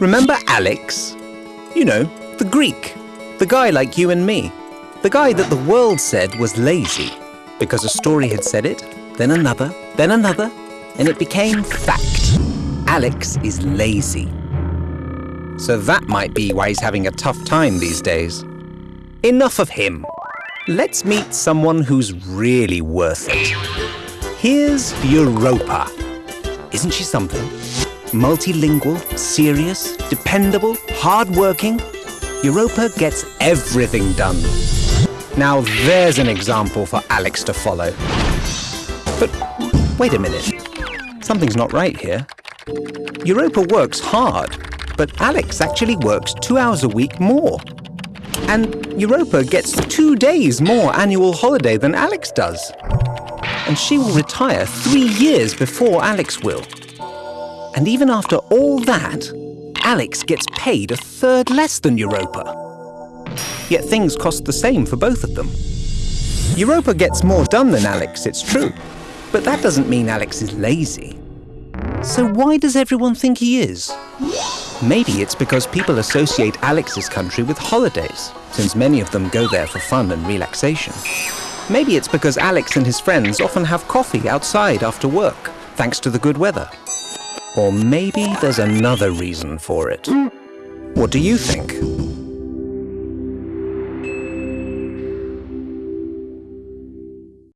Remember Alex? You know, the Greek. The guy like you and me. The guy that the world said was lazy. Because a story had said it, then another, then another, and it became fact. Alex is lazy. So that might be why he's having a tough time these days. Enough of him. Let's meet someone who's really worth it. Here's Europa. Isn't she something? Multilingual, serious, dependable, hardworking. Europa gets everything done. Now there's an example for Alex to follow. But wait a minute. Something's not right here. Europa works hard, but Alex actually works two hours a week more. And Europa gets two days more annual holiday than Alex does. And she will retire three years before Alex will. And even after all that, Alex gets paid a third less than Europa. Yet things cost the same for both of them. Europa gets more done than Alex, it's true. But that doesn't mean Alex is lazy. So why does everyone think he is? Maybe it's because people associate Alex's country with holidays, since many of them go there for fun and relaxation. Maybe it's because Alex and his friends often have coffee outside after work, thanks to the good weather. Or maybe there's another reason for it. What do you think?